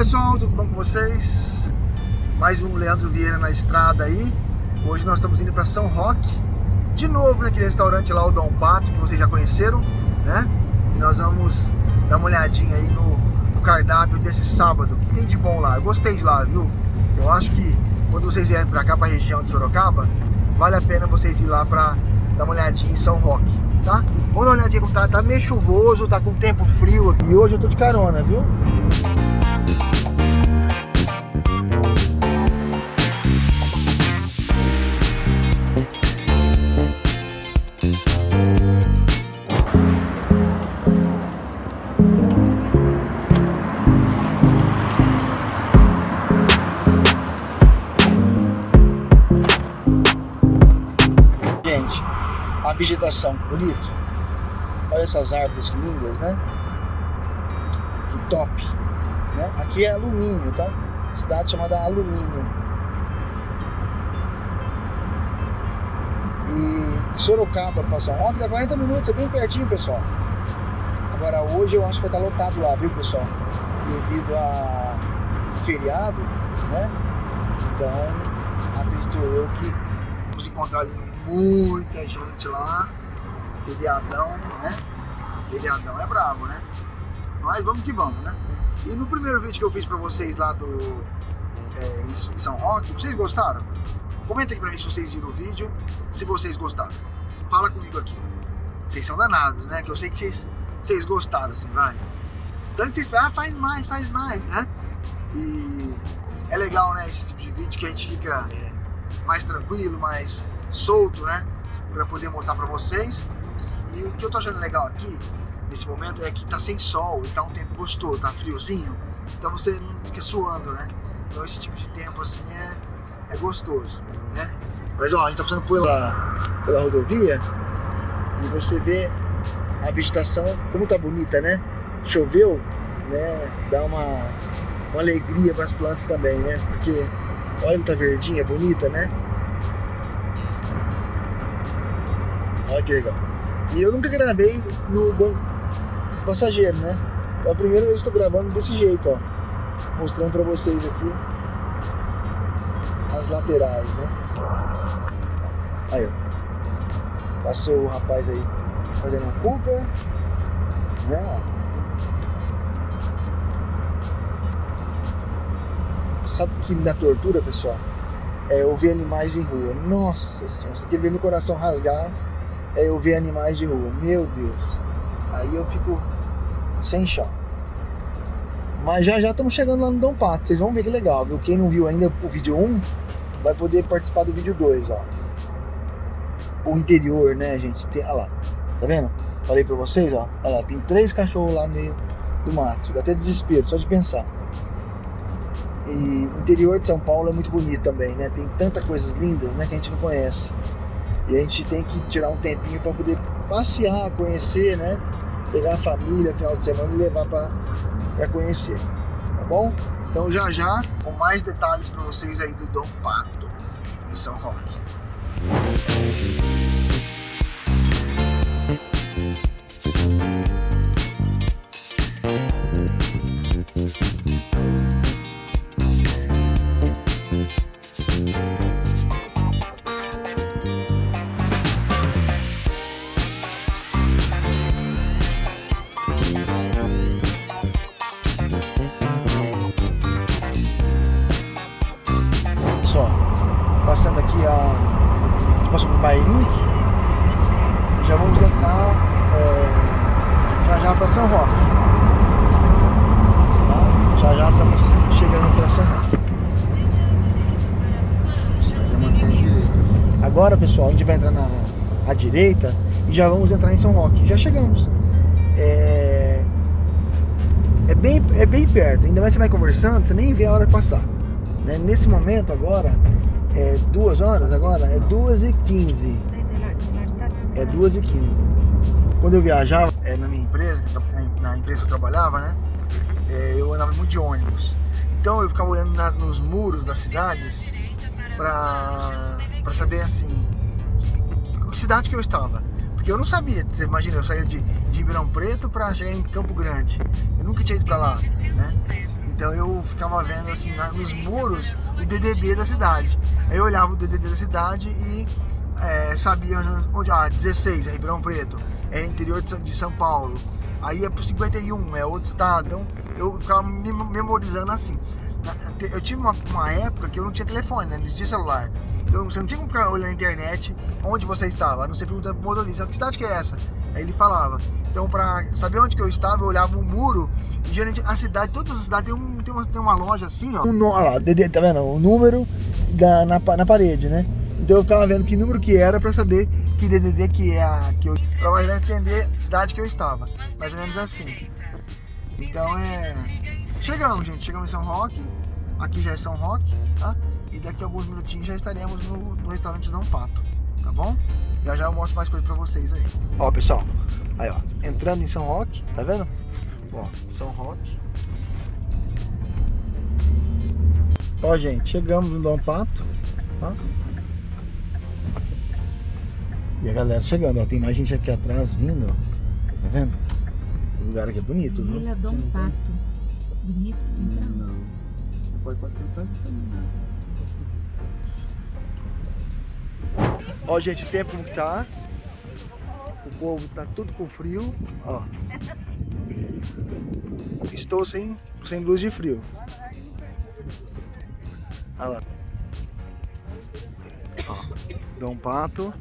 pessoal, tudo bom com vocês? Mais um Leandro Vieira na estrada aí. Hoje nós estamos indo para São Roque. De novo naquele restaurante lá, o Dom Pato, que vocês já conheceram, né? E nós vamos dar uma olhadinha aí no, no cardápio desse sábado. Que tem de bom lá? Eu gostei de lá, viu? Eu acho que quando vocês vierem para cá, para a região de Sorocaba, vale a pena vocês ir lá para dar uma olhadinha em São Roque, tá? Vamos dar uma olhadinha como tá, tá meio chuvoso, tá com tempo frio aqui. E hoje eu tô de carona, viu? Vegetação bonito. Olha essas árvores que lindas, né? Que top. Né? Aqui é alumínio, tá? Cidade chamada Alumínio. E Sorocaba São Roque dá 40 minutos, é bem pertinho, pessoal. Agora hoje eu acho que vai estar lotado lá, viu, pessoal? Devido a feriado, né? Então, acredito eu que vamos encontrar ali muita gente lá. Feriadão, né? Feriadão é brabo, né? Mas vamos que vamos, né? E no primeiro vídeo que eu fiz pra vocês lá do é, em São Roque, vocês gostaram? Comenta aqui pra mim se vocês viram o vídeo, se vocês gostaram. Fala comigo aqui. Vocês são danados, né? Que eu sei que vocês, vocês gostaram, assim, vai. Tanto vocês ah, faz mais, faz mais, né? E é legal, né? Esse tipo de vídeo que a gente fica é, mais tranquilo, mais solto, né? Pra poder mostrar pra vocês. E o que eu tô achando legal aqui, nesse momento, é que tá sem sol e tá um tempo gostoso, tá friozinho. Então você não fica suando, né? Então esse tipo de tempo assim é, é gostoso, né? Mas ó, a gente tá passando pela, pela rodovia e você vê a vegetação como tá bonita, né? Choveu, né? Dá uma, uma alegria para as plantas também, né? Porque olha como tá verdinha, bonita, né? Olha que legal. E eu nunca gravei no banco passageiro, né? É a primeira vez que estou gravando desse jeito, ó. Mostrando para vocês aqui as laterais, né? Aí, ó. Passou o rapaz aí fazendo um Cooper, né? Sabe o que me dá tortura, pessoal? É eu ver animais em rua. Nossa senhora, você quer ver meu coração rasgar é eu ver animais de rua. Meu Deus. Aí eu fico sem chão. Mas já já estamos chegando lá no Dom Pato. Vocês vão ver que legal, viu? Quem não viu ainda o vídeo 1, vai poder participar do vídeo 2, ó. O interior, né, gente? Tem, olha lá. Tá vendo? Falei pra vocês, ó. Olha lá, tem três cachorros lá no meio do mato. Dá até desespero, só de pensar. E o interior de São Paulo é muito bonito também, né? Tem tantas coisas lindas, né, que a gente não conhece. E a gente tem que tirar um tempinho para poder passear, conhecer, né? Pegar a família final de semana e levar para conhecer, tá bom? Então já já, com mais detalhes para vocês aí do Dom Pato, em São Roque. Só, Agora, pessoal, a gente vai entrar na à direita e já vamos entrar em São Roque. Já chegamos. É, é, bem, é bem perto, ainda mais você vai conversando, você nem vê a hora passar. Né? Nesse momento agora, é duas horas agora, é duas e quinze. É duas e quinze. Quando eu viajava é, na minha empresa, na empresa que eu trabalhava, né? É, eu andava muito de ônibus. Então eu ficava olhando na, nos muros das cidades para saber assim, que cidade que eu estava. Porque eu não sabia, você imagina, eu saía de, de Ribeirão Preto para chegar em Campo Grande. Eu nunca tinha ido para lá, né? Então eu ficava vendo assim nos muros o DDD da cidade. Aí eu olhava o DDD da cidade e é, sabia onde, ah, 16 é Ribeirão Preto, é interior de São Paulo, aí é pro 51, é outro estado, então eu ficava me memorizando assim. Eu tive uma, uma época que eu não tinha telefone, né? não tinha celular. Então você não tinha como ficar olhando na internet onde você estava, a não ser perguntando pro motorista, que cidade que é essa? Aí ele falava. Então pra saber onde que eu estava, eu olhava o muro e geralmente a cidade, todas as cidades tem, um, tem, uma, tem uma loja assim, ó. Um, olha lá, tá vendo? O número da, na, na parede, né? Então eu ficava vendo que número que era para saber que DDD que é a que eu para mais entender a cidade que eu estava, mais ou menos assim. Então é chegamos, gente, chegamos em São Roque. Aqui já é São Roque, tá? E daqui a alguns minutinhos já estaremos no, no restaurante Dom Pato, tá bom? Já já eu mostro mais coisa para vocês aí. Ó, pessoal, aí ó, entrando em São Roque, tá vendo? Ó, São Roque. Ó, gente, chegamos no Dom Pato, tá? E a galera chegando, ó. Tem mais gente aqui atrás vindo, ó. Tá vendo? O lugar aqui é bonito, viu? Vila Dom Pato. Bonito, então. Não. Pode passar atrás Ó, gente, o tempo como que tá. O povo tá tudo com frio, ó. Estou sem, sem blusa de frio. Olha lá. Ó, Dom Pato.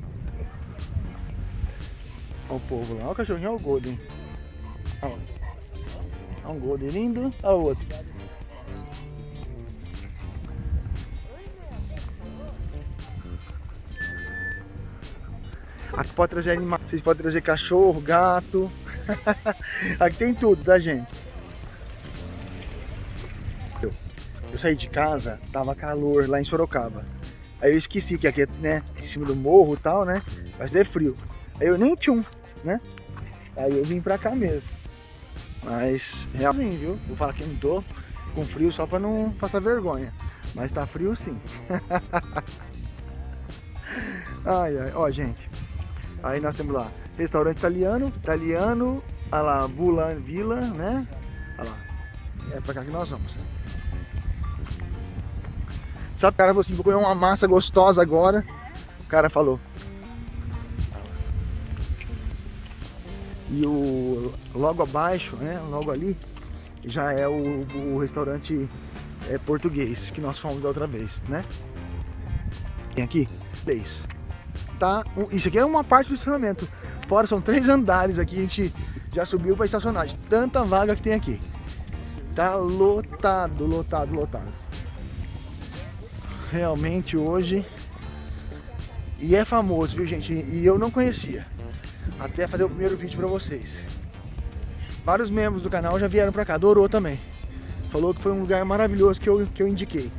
Olha o povo lá. Olha o cachorrinho, olha o Golden. Olha, olha um Golden lindo. Olha o outro. Aqui pode trazer animais. Vocês podem trazer cachorro, gato. Aqui tem tudo, tá, gente? Eu, eu saí de casa, tava calor lá em Sorocaba. Aí eu esqueci que aqui é né, em cima do morro e tal, né? Vai ser frio. Aí eu nem tinha um né? Aí eu vim pra cá mesmo. Mas realmente, viu? Vou falar que não tô com frio só pra não passar vergonha. Mas tá frio sim. ai, ai. Ó, gente. Aí nós temos lá, restaurante italiano, italiano, olha lá, Bulan Vila, né? Olha lá. É pra cá que nós vamos. Sabe, o cara falou assim, vou comer uma massa gostosa agora. O cara falou, E o logo abaixo, né, logo ali, já é o, o restaurante é, português que nós fomos da outra vez, né? Tem aqui, beijo. Tá, um, isso aqui é uma parte do estacionamento. Fora são três andares aqui, a gente já subiu para estacionar. Tanta vaga que tem aqui. Tá lotado, lotado, lotado. Realmente hoje. E é famoso, viu gente? E eu não conhecia até fazer o primeiro vídeo para vocês. Vários membros do canal já vieram para cá, adorou também. Falou que foi um lugar maravilhoso que eu, que eu indiquei.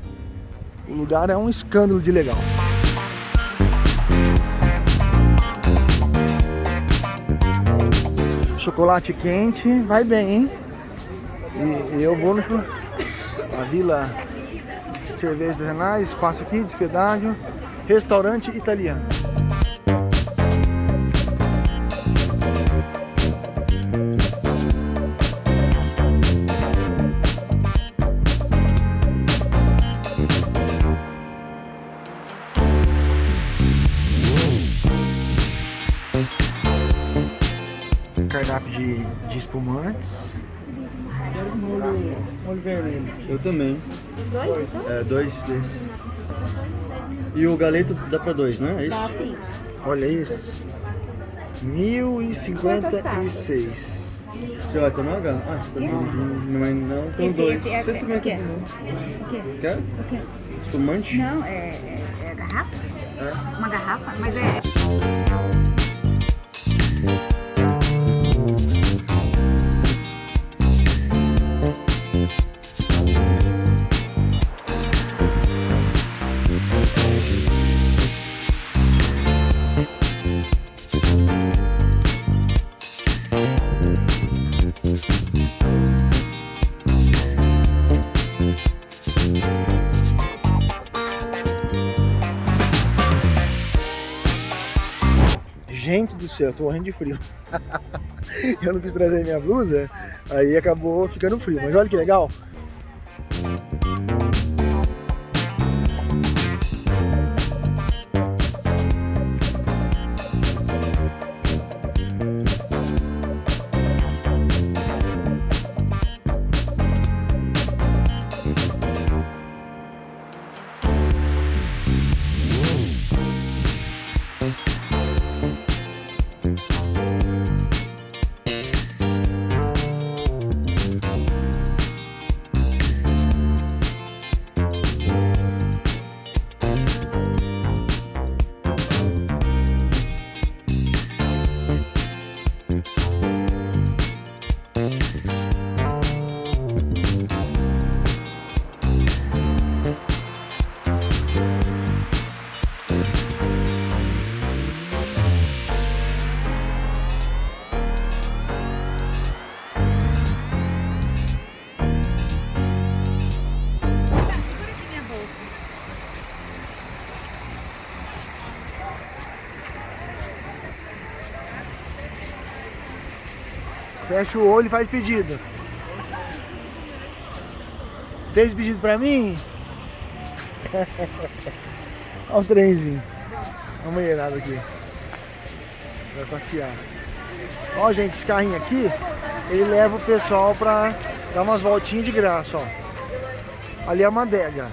O lugar é um escândalo de legal. Chocolate quente, vai bem, hein? E, eu vou no a Vila Cerveja dos Renais, espaço aqui, despedágio, restaurante italiano. Cardápio de, de espumantes. Quero molho, molho vermelho. Eu também. Dois? Então? É, dois desses. E o galeto dá pra dois, né? É isso? Dá sim. Olha isso. 1056. Você vai tomar, Gá? Ah, você tá tomando. Mas não, com esse, dois. Esse é, você experimenta é, o quê? Quer? O quê? Espumante? Não, é, é, é garrafa? É. Uma garrafa, mas é... céu, tô morrendo de frio. eu não quis trazer minha blusa, aí acabou ficando frio. Mas olha que legal. Fecha o olho e faz pedido. Fez pedido pra mim? Olha o trenzinho. Olha uma mulherada aqui. Vai passear. Ó, gente, esse carrinho aqui, ele leva o pessoal pra dar umas voltinhas de graça, ó. Ali é uma adega.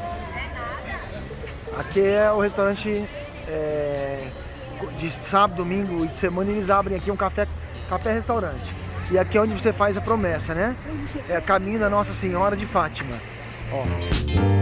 Aqui é o restaurante é, de sábado, domingo e de semana eles abrem aqui um café, café restaurante. E aqui é onde você faz a promessa, né? É caminho da Nossa Senhora de Fátima. Ó.